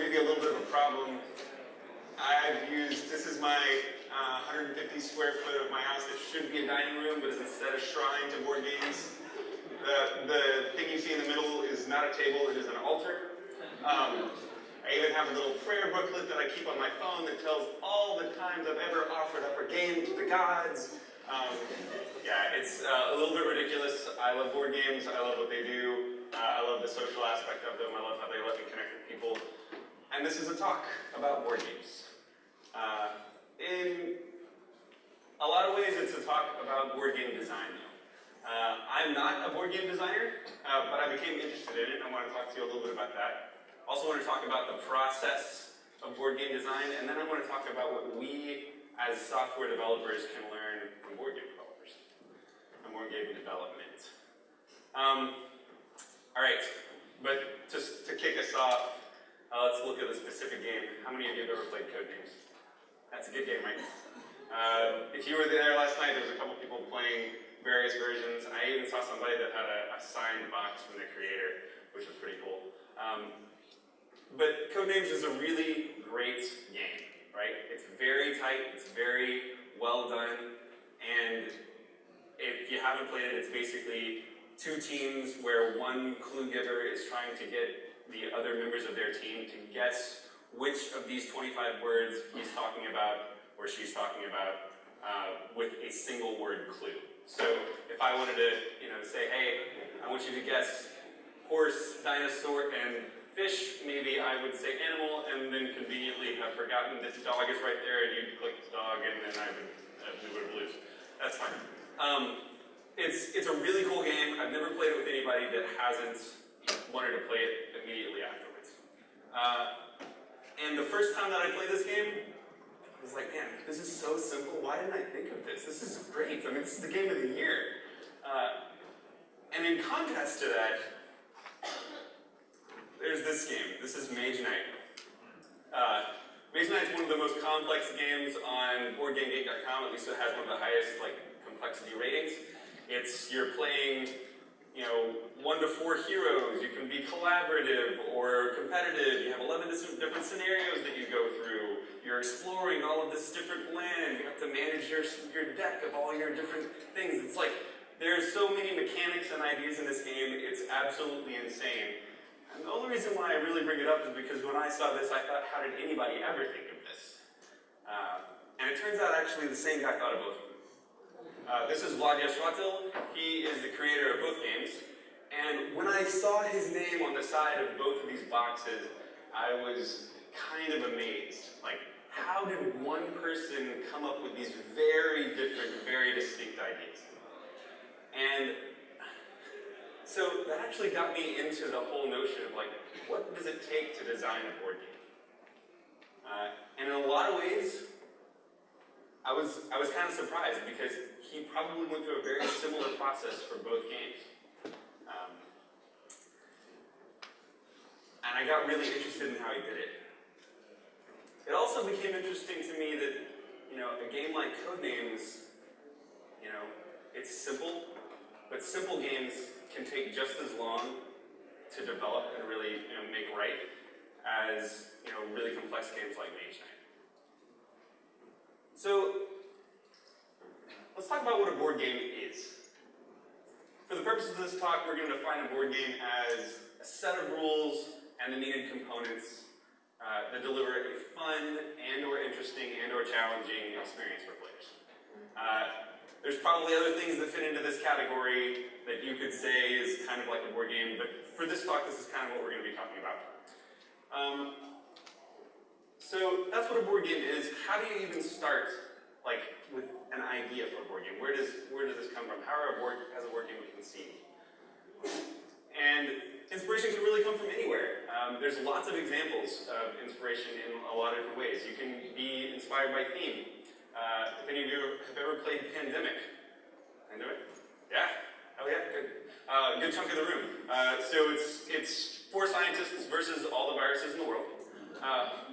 maybe a little bit of a problem. I've used, this is my uh, 150 square foot of my house that should be a dining room, but is instead a shrine to board games. The, the thing you see in the middle is not a table, it is an altar. Um, I even have a little prayer booklet that I keep on my phone that tells all the times I've ever offered up a game to the gods. Um, yeah, it's uh, a little bit ridiculous. I love board games. I love what they do. Uh, I love the social aspect of them. I love how they let me connect with people. And this is a talk about board games. Uh, in a lot of ways, it's a talk about board game design, uh, I'm not a board game designer, uh, but I became interested in it, and I want to talk to you a little bit about that. Also want to talk about the process of board game design, and then I want to talk about what we, as software developers, can learn from board game developers, and board game development. Um, all right, but just to kick us off, uh, let's look at a specific game. How many of you have ever played Code Codenames? That's a good game, right? Uh, if you were there last night, there was a couple people playing various versions. I even saw somebody that had a, a signed box from the creator, which was pretty cool. Um, but Codenames is a really great game, right? It's very tight, it's very well done, and if you haven't played it, it's basically two teams where one clue giver is trying to get the other members of their team to guess which of these 25 words he's talking about or she's talking about uh, with a single word clue. So if I wanted to, you know, say, hey, I want you to guess horse, dinosaur, and fish, maybe I would say animal, and then conveniently have forgotten that dog is right there, and you'd click dog, and then I would, uh, we would lose. That's fine. Um, it's, it's a really cool game. I've never played it with anybody that hasn't wanted to play it immediately afterwards. Uh, and the first time that I played this game, I was like, man, this is so simple. Why didn't I think of this? This is great. I mean, this is the game of the year. Uh, and in contrast to that, there's this game. This is Mage Knight. Uh, Mage Knight's one of the most complex games on BoardGameGeek.com. At least it has one of the highest like complexity ratings. It's you're playing you know, one to four heroes, you can be collaborative or competitive, you have 11 different scenarios that you go through, you're exploring all of this different land, you have to manage your, your deck of all your different things. It's like, there's so many mechanics and ideas in this game, it's absolutely insane. And the only reason why I really bring it up is because when I saw this, I thought, how did anybody ever think of this? Uh, and it turns out actually the same guy thought of both of them. Uh, this is Vlaada Chvátil. He is the creator of both games. And when I saw his name on the side of both of these boxes, I was kind of amazed. Like, how did one person come up with these very different, very distinct ideas? And so that actually got me into the whole notion of like, what does it take to design a board game? Uh, and in a lot of ways, I was, I was kind of surprised because he probably went through a very similar process for both games. Um, and I got really interested in how he did it. It also became interesting to me that, you know, a game like Codenames, you know, it's simple, but simple games can take just as long to develop and really you know, make right as, you know, really complex games like Mage Knight. So let's talk about what a board game is. For the purposes of this talk, we're going to define a board game as a set of rules and the needed components uh, that deliver a fun and or interesting and or challenging experience for players. Uh, there's probably other things that fit into this category that you could say is kind of like a board game, but for this talk, this is kind of what we're going to be talking about. Um, so that's what a board game is. How do you even start, like, with an idea for a board game? Where does where does this come from? How are a board has a board game conceived? And inspiration can really come from anywhere. Um, there's lots of examples of inspiration in a lot of different ways. You can be inspired by theme. Uh, if any of you have ever played Pandemic, Pandemic? Yeah? Oh yeah, good. Uh, good chunk of the room. Uh, so it's it's four scientists versus all the viruses in the world. Uh,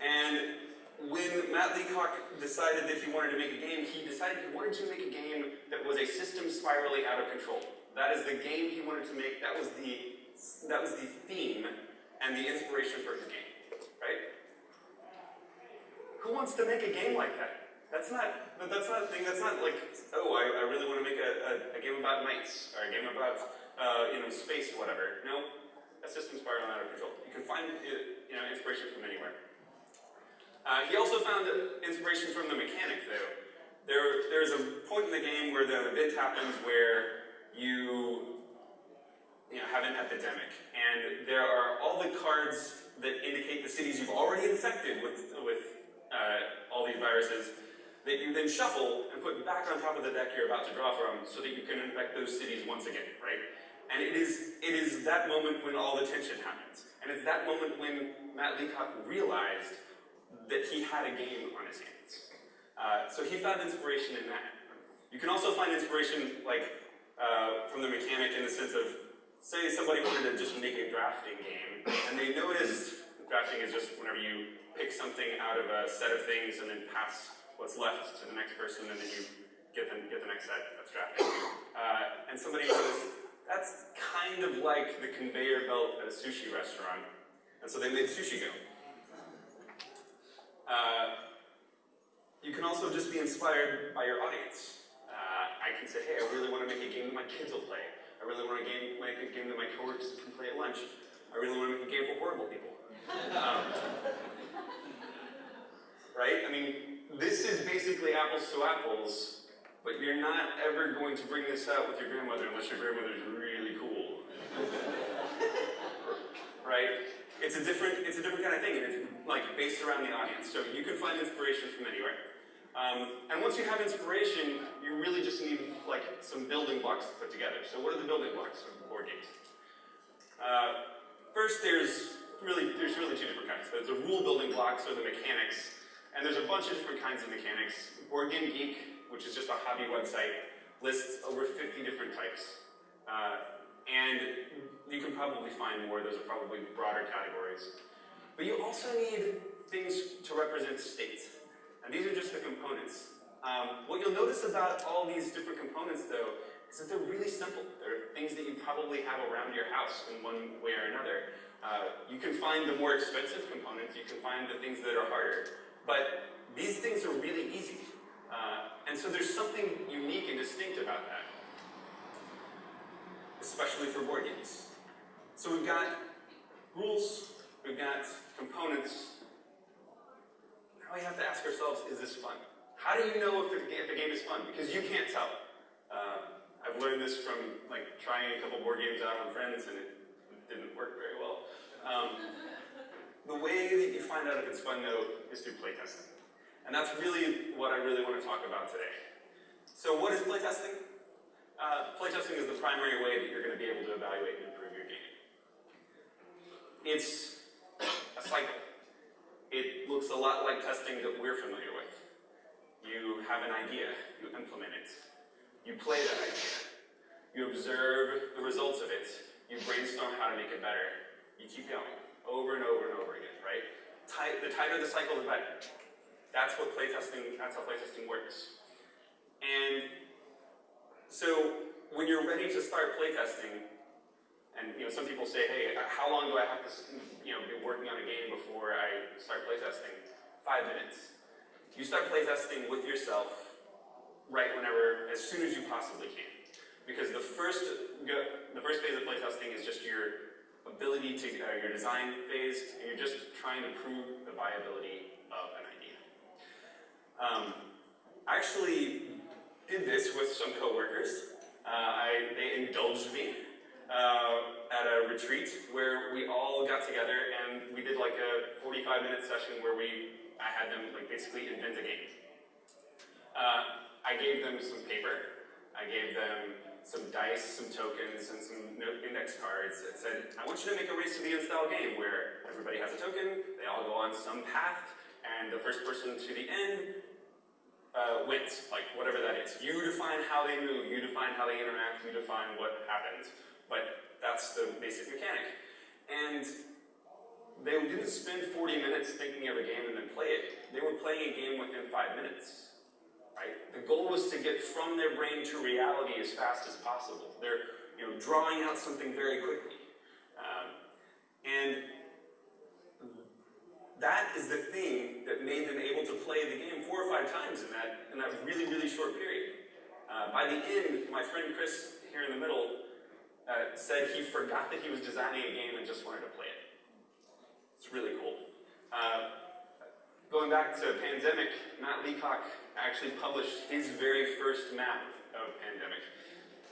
and when Matt Leacock decided that he wanted to make a game, he decided he wanted to make a game that was a system spiraling out of control. That is the game he wanted to make. That was the that was the theme and the inspiration for his game, right? Who wants to make a game like that? That's not that's not a thing. That's not like oh I, I really want to make a, a, a, game about knights or a game about uh, you know space whatever. No, a system spiraling out of control. You can find uh, you know inspiration from anywhere. Uh, he also found inspiration from the mechanic, though. There, there's a point in the game where the event happens where you, you know, have an epidemic, and there are all the cards that indicate the cities you've already infected with, with uh, all these viruses that you then shuffle and put back on top of the deck you're about to draw from so that you can infect those cities once again, right? And it is, it is that moment when all the tension happens. And it's that moment when Matt Leacock realized that he had a game on his hands. Uh, so he found inspiration in that. You can also find inspiration like uh, from the mechanic in the sense of, say somebody wanted to just make a drafting game, and they noticed drafting is just whenever you pick something out of a set of things and then pass what's left to the next person, and then you get the, get the next set. That's drafting. Uh, and somebody noticed that's kind of like the conveyor belt at a sushi restaurant, and so they made Sushi Go. Uh, you can also just be inspired by your audience. Uh, I can say, hey, I really want to make a game that my kids will play. I really want to game, make a game that my coworkers can play at lunch. I really want to make a game for horrible people. Um, right? I mean, this is basically apples to apples, but you're not ever going to bring this out with your grandmother unless your grandmother's really cool. right? It's a different, it's a different kind of thing, and it's like based around the audience. So you can find inspiration from anywhere. Um, and once you have inspiration, you really just need like some building blocks to put together. So what are the building blocks of board games? Uh, first, there's really there's really two different kinds. There's the rule building blocks or the mechanics, and there's a bunch of different kinds of mechanics. Board Game Geek, which is just a hobby website, lists over 50 different types. Uh, and you can probably find more, those are probably broader categories. But you also need things to represent states. And these are just the components. Um, what you'll notice about all these different components, though, is that they're really simple. They're things that you probably have around your house in one way or another. Uh, you can find the more expensive components, you can find the things that are harder. But these things are really easy. Uh, and so there's something unique and distinct about that especially for board games. So we've got rules, we've got components. Now we have to ask ourselves, is this fun? How do you know if the, if the game is fun? Because you can't tell. Uh, I've learned this from like trying a couple board games out on friends and it didn't work very well. Um, the way that you find out if it's fun though is through playtesting. And that's really what I really want to talk about today. So what is playtesting? Uh, playtesting is the primary way that you're going to be able to evaluate and improve your game. It's a cycle. It looks a lot like testing that we're familiar with. You have an idea, you implement it. You play that idea. You observe the results of it. You brainstorm how to make it better. You keep going, over and over and over again, right? the tighter the cycle, the better. That's what playtesting, that's how playtesting works. And so when you're ready to start playtesting, and you know, some people say, hey, how long do I have to you know, be working on a game before I start playtesting? Five minutes. You start playtesting with yourself right whenever, as soon as you possibly can. Because the first, the first phase of playtesting is just your ability to, uh, your design phase, and you're just trying to prove the viability of an idea. Um, actually, did this with some coworkers. Uh, I, they indulged me uh, at a retreat where we all got together and we did like a 45 minute session where we, I had them like basically invent a game. Uh, I gave them some paper, I gave them some dice, some tokens, and some index cards that said, I want you to make a race to the end style game where everybody has a token, they all go on some path, and the first person to the end uh, wins, like whatever that is. You define how they move, you define how they interact, you define what happens. But that's the basic mechanic. And they didn't spend 40 minutes thinking of a game and then play it. They were playing a game within five minutes. Right? The goal was to get from their brain to reality as fast as possible. They're you know, drawing out something very quickly. Um, and that is the thing that made them able to play the game four or five times in that, in that really, really short period. Uh, by the end, my friend Chris here in the middle uh, said he forgot that he was designing a game and just wanted to play it. It's really cool. Uh, going back to Pandemic, Matt Leacock actually published his very first map of Pandemic.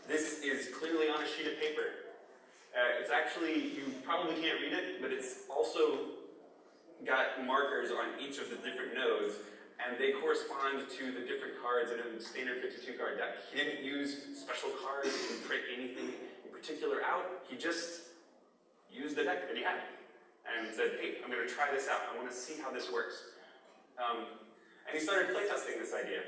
This is clearly on a sheet of paper. Uh, it's actually, you probably can't read it, but it's also got markers on each of the different nodes, and they correspond to the different cards in a standard 52 card deck. He didn't use special cards, didn't print anything in particular out, he just used the deck that he had and said, hey, I'm going to try this out. I want to see how this works. Um, and he started playtesting this idea.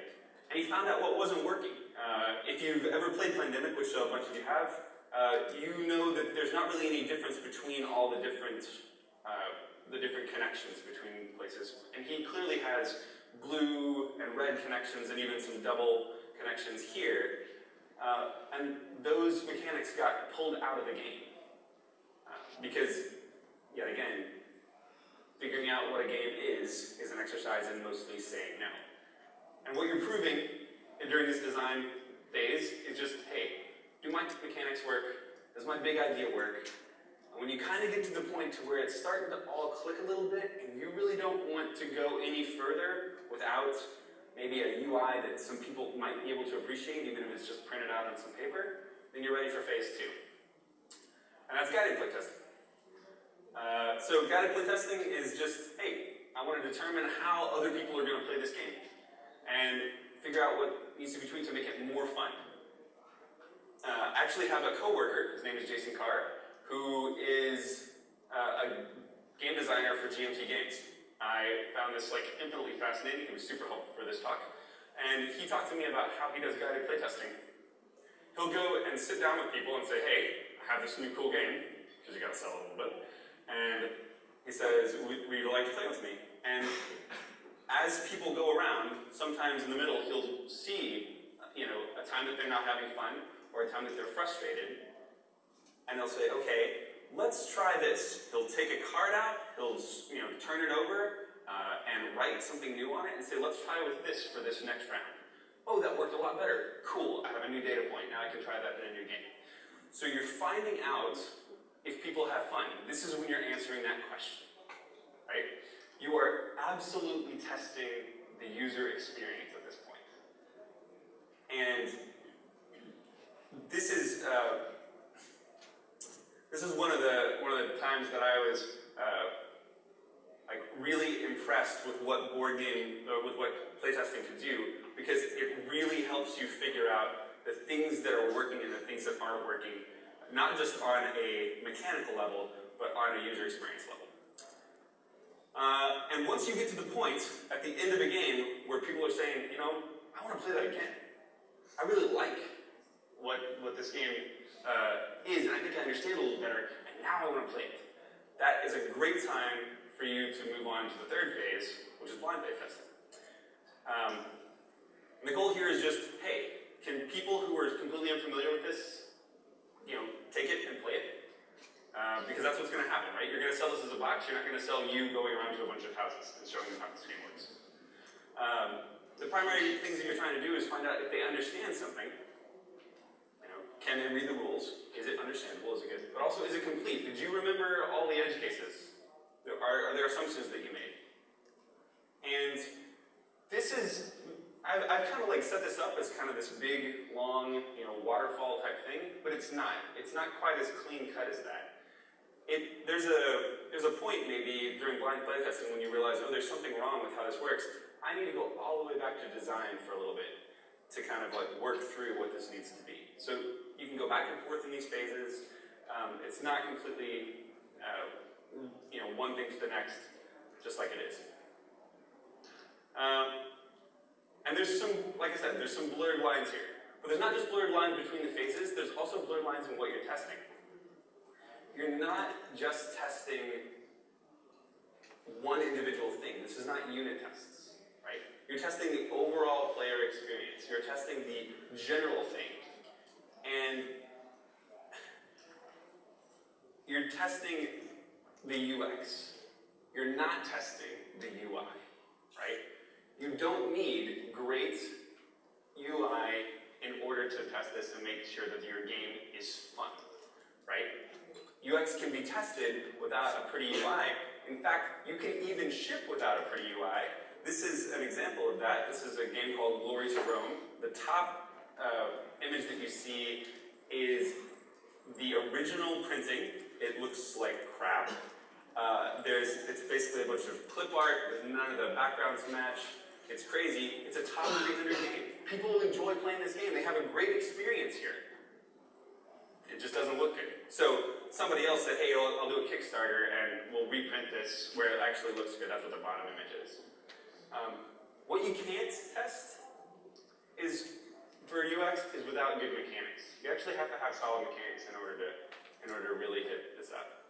And he found out what wasn't working. Uh, if you've ever played Pandemic, which a bunch of you have, uh, you know that there's not really any difference between all the different uh, the different connections between places. And he clearly has blue and red connections and even some double connections here. Uh, and those mechanics got pulled out of the game. Uh, because, yet again, figuring out what a game is, is an exercise in mostly saying no. And what you're proving during this design phase is just, hey, do my mechanics work? Does my big idea work? And when you kind of get to the point to where it's starting to all click a little bit, and you really don't want to go any further without maybe a UI that some people might be able to appreciate, even if it's just printed out on some paper, then you're ready for phase two. And that's guided playtesting. Uh, so guided playtesting is just, hey, I want to determine how other people are going to play this game, and figure out what needs to be tweaked to make it more fun. Uh, I actually have a coworker, his name is Jason Carr, who is uh, a game designer for GMT Games. I found this like infinitely fascinating. He was super helpful for this talk. And he talked to me about how he does guided playtesting. He'll go and sit down with people and say, hey, I have this new cool game, because you gotta sell it a little bit. And he says, would you like to play with me? And as people go around, sometimes in the middle, he'll see, you know, a time that they're not having fun, or a time that they're frustrated, and they'll say, okay, let's try this. He'll take a card out, he'll you know turn it over, uh, and write something new on it, and say, let's try with this for this next round. Oh, that worked a lot better. Cool, I have a new data point. Now I can try that in a new game. So you're finding out if people have fun. This is when you're answering that question, right? You are absolutely testing the user experience at this point. And this is, uh, this is one of the one of the times that I was really impressed with what board game or with what playtesting can do because it really helps you figure out the things that are working and the things that aren't working, not just on a mechanical level, but on a user experience level. Uh, and once you get to the point at the end of a game where people are saying, you know, I want to play that again. I really like what, what this game uh, is, and I think I understand a little better, and now I want to play it. That is a great time for you to move on to the third phase, which is blind play testing. Um, the goal here is just, hey, can people who are completely unfamiliar with this, you know, take it and play it? Uh, because that's what's going to happen, right? You're going to sell this as a box. You're not going to sell you going around to a bunch of houses and showing them how this game works. Um, the primary things that you're trying to do is find out if they understand something You know, can they read the rules? Is it understandable? Is it good? But also, is it complete? Did you remember all the edge cases? Are, are there assumptions that you made? And this is, I've, I've kind of like set this up as kind of this big, long, you know, waterfall type thing, but it's not. It's not quite as clean cut as that. It, there's a there's a point maybe during blind playtesting when you realize, oh, there's something wrong with how this works. I need to go all the way back to design for a little bit to kind of like work through what this needs to be. So you can go back and forth in these phases. Um, it's not completely, uh, know, one thing to the next, just like it is. Um, and there's some, like I said, there's some blurred lines here. But there's not just blurred lines between the phases, there's also blurred lines in what you're testing. You're not just testing one individual thing. This is not unit tests, right? You're testing the overall player experience. You're testing the general thing. And you're testing the UX. You're not testing the UI, right? You don't need great UI in order to test this and make sure that your game is fun, right? UX can be tested without a pretty UI. In fact, you can even ship without a pretty UI. This is an example of that. This is a game called Glory to Rome. The top uh, image that you see is the original printing. It looks like crap. Uh, there's, it's basically a bunch of clip art with none of the backgrounds match. It's crazy. It's a top 300 game. People enjoy playing this game. They have a great experience here. It just doesn't look good. So somebody else said, hey, I'll, I'll do a Kickstarter and we'll reprint this where it actually looks good. That's what the bottom image is. Um, what you can't test is for UX is without good mechanics. You actually have to have solid mechanics in order to in order to really hit this up.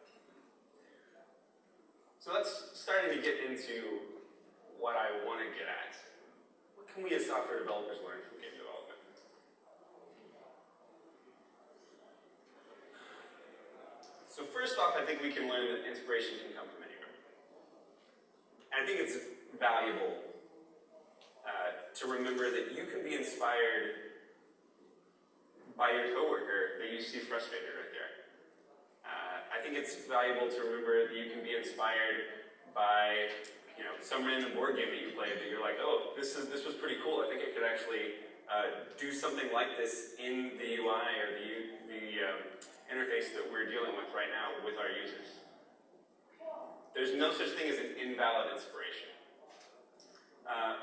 So that's starting to get into what I want to get at. What can we as software developers learn from game development? So first off, I think we can learn that inspiration can come from anywhere. And I think it's valuable uh, to remember that you can be inspired by your coworker that you see frustrated I think it's valuable to remember that you can be inspired by you know some random board game that you played that you're like, oh, this is this was pretty cool. I think it could actually uh, do something like this in the UI or the the um, interface that we're dealing with right now with our users. There's no such thing as an invalid inspiration. Uh,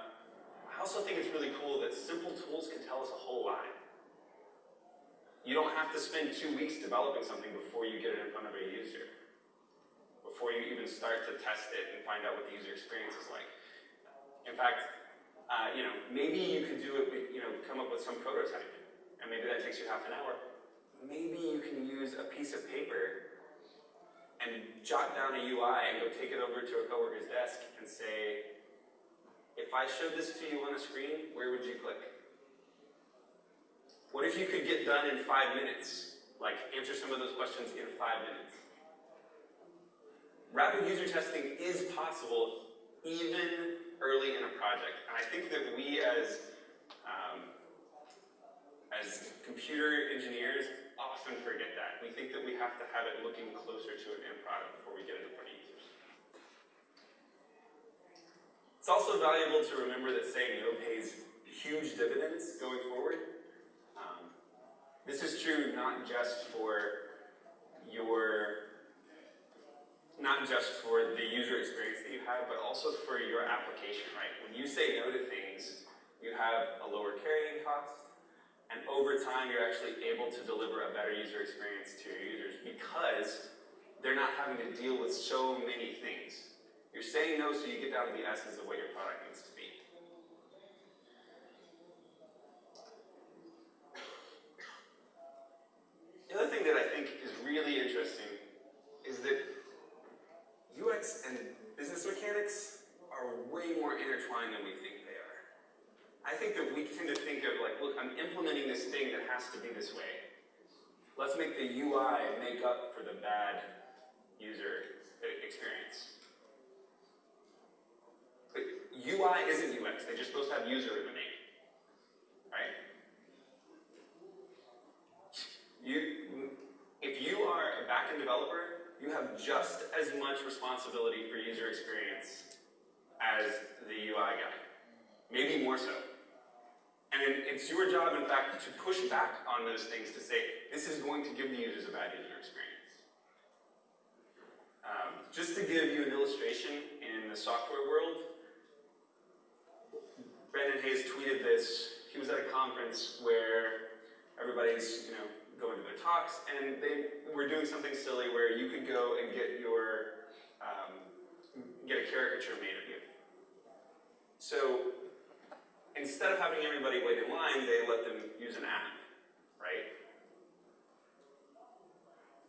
I also think it's really cool that simple tools can tell us a whole lot. You don't have to spend two weeks developing something before you get it in front of a user. Before you even start to test it and find out what the user experience is like. In fact, uh, you know, maybe you can do it, with, you know, come up with some prototype, and maybe that takes you half an hour. Maybe you can use a piece of paper and jot down a UI and go take it over to a coworker's desk and say, if I showed this to you on a screen, where would you click? What if you could get done in five minutes? Like, answer some of those questions in five minutes. Rapid user testing is possible even early in a project. And I think that we as, um, as computer engineers often forget that. We think that we have to have it looking closer to an end product before we get it in front of users. It's also valuable to remember that saying no pays huge dividends going forward. This is true not just for your not just for the user experience that you have, but also for your application, right? When you say no to things, you have a lower carrying cost, and over time you're actually able to deliver a better user experience to your users because they're not having to deal with so many things. You're saying no so you get down to the essence of what your product needs to be. The other thing that I think is really interesting is that UX and business mechanics are way more intertwined than we think they are. I think that we tend to think of like, look, I'm implementing this thing that has to be this way. Let's make the UI make up for the bad user experience. But UI isn't UX, they're just supposed to have user in the name. Right? You, if you are a backend developer, you have just as much responsibility for user experience as the UI guy. Maybe more so. And it's your job, in fact, to push back on those things to say, this is going to give the users a bad user experience. Um, just to give you an illustration in the software world, Hayes tweeted this. He was at a conference where everybody's, you know, go into their talks, and they were doing something silly where you could go and get your um, get a caricature made of you. So instead of having everybody wait in line, they let them use an app, right?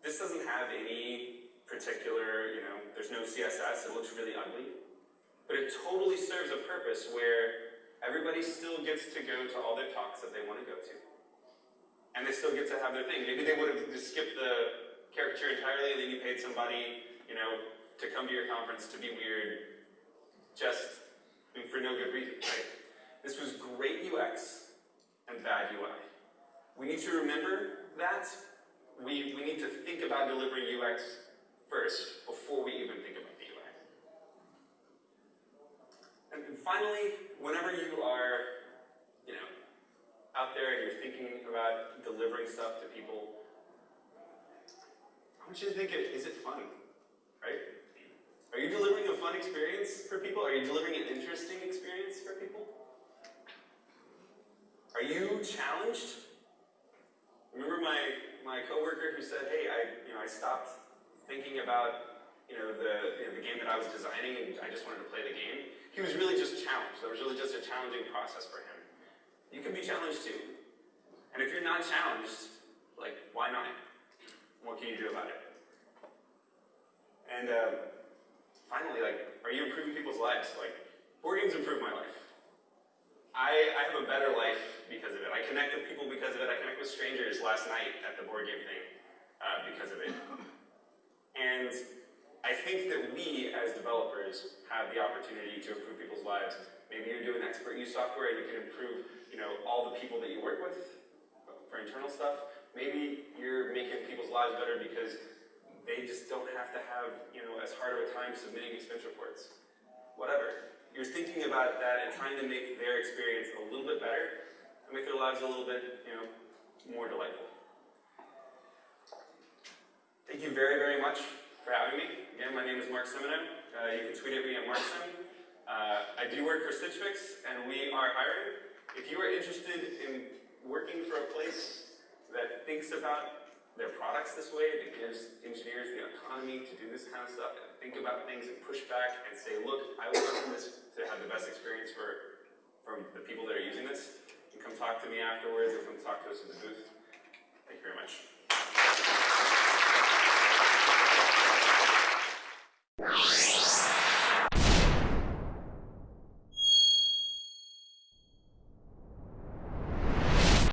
This doesn't have any particular, you know, there's no CSS, it looks really ugly. But it totally serves a purpose where everybody still gets to go to all their talks that they want to go to. And they still get to have their thing. Maybe they would have just skipped the caricature entirely and then you paid somebody, you know, to come to your conference to be weird, just I mean, for no good reason, right? This was great UX and bad UI. We need to remember that. We, we need to think about delivering UX first before we even think about the UI. And finally, whenever you are, you know, out there and you're thinking about delivering stuff to people, I want you to think, is it fun? Right? Are you delivering a fun experience for people? Are you delivering an interesting experience for people? Are you challenged? Remember my, my coworker who said, hey, I, you know, I stopped thinking about you know, the, you know, the game that I was designing and I just wanted to play the game. He was really just challenged. That was really just a challenging process for him. You can be challenged too. And if you're not challenged, like, why not? What can you do about it? And uh, finally, like, are you improving people's lives? Like, board games improve my life. I, I have a better life because of it. I connect with people because of it. I connect with strangers last night at the board game thing uh, because of it. And I think that we, as developers, have the opportunity to improve people's lives. Maybe you're doing expert use software and you can improve, you know, all the people that you work with for internal stuff. Maybe you're making people's lives better because they just don't have to have, you know, as hard of a time submitting expense reports. Whatever. You're thinking about that and trying to make their experience a little bit better and make their lives a little bit, you know, more delightful. Thank you very, very much having me. Again, my name is Mark Semino. Uh, you can tweet at me at MarkSim. Uh, I do work for Stitch Fix, and we are hiring. If you are interested in working for a place that thinks about their products this way, that gives engineers the autonomy to do this kind of stuff, and think about things and push back and say, look, I want this to have the best experience for from the people that are using this, and come talk to me afterwards, or come talk to us in the booth. Thank you very much.